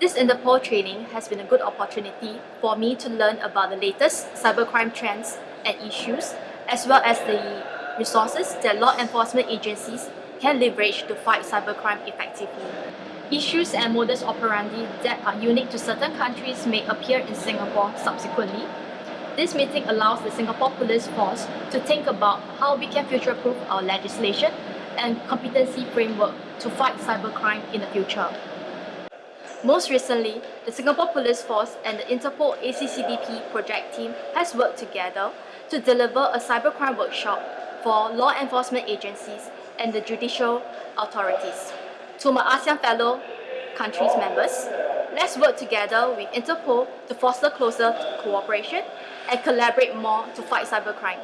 This Interpol training has been a good opportunity for me to learn about the latest cybercrime trends and issues, as well as the resources that law enforcement agencies can leverage to fight cybercrime effectively. Issues and modus operandi that are unique to certain countries may appear in Singapore subsequently. This meeting allows the Singapore Police Force to think about how we can future-proof our legislation and competency framework to fight cybercrime in the future. Most recently, the Singapore Police Force and the Interpol ACCDP project team has worked together to deliver a cybercrime workshop for law enforcement agencies and the judicial authorities. To my ASEAN fellow countries members, let's work together with Interpol to foster closer cooperation and collaborate more to fight cybercrime.